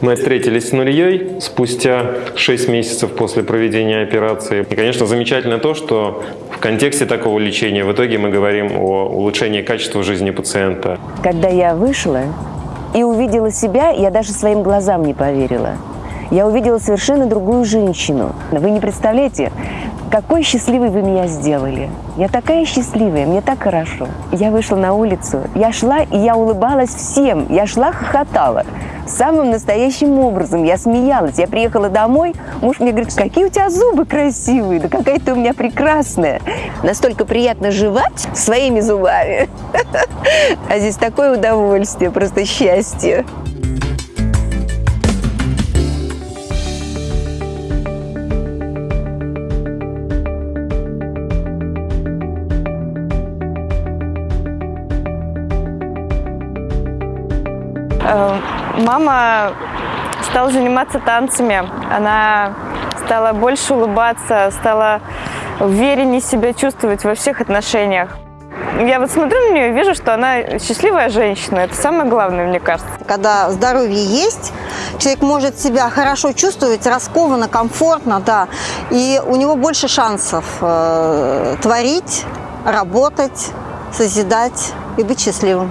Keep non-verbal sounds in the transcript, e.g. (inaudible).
Мы встретились с Нурьей спустя 6 месяцев после проведения операции. И, конечно, замечательно то, что в контексте такого лечения в итоге мы говорим о улучшении качества жизни пациента. Когда я вышла и увидела себя, я даже своим глазам не поверила. Я увидела совершенно другую женщину. Вы не представляете, какой счастливой вы меня сделали. Я такая счастливая, мне так хорошо. Я вышла на улицу, я шла и я улыбалась всем. Я шла, хохотала. Самым настоящим образом. Я смеялась. Я приехала домой, муж мне говорит, какие у тебя зубы красивые, да какая ты у меня прекрасная. Настолько приятно жевать своими зубами. (laughs) А здесь такое удовольствие, просто счастье. Мама стала заниматься танцами, она стала больше улыбаться, стала увереннее себя чувствовать во всех отношениях. Я вот смотрю на нее и вижу, что она счастливая женщина. Это самое главное, мне кажется. Когда здоровье есть, человек может себя хорошо чувствовать, раскованно, комфортно, да, и у него больше шансов э, творить, работать, созидать и быть счастливым.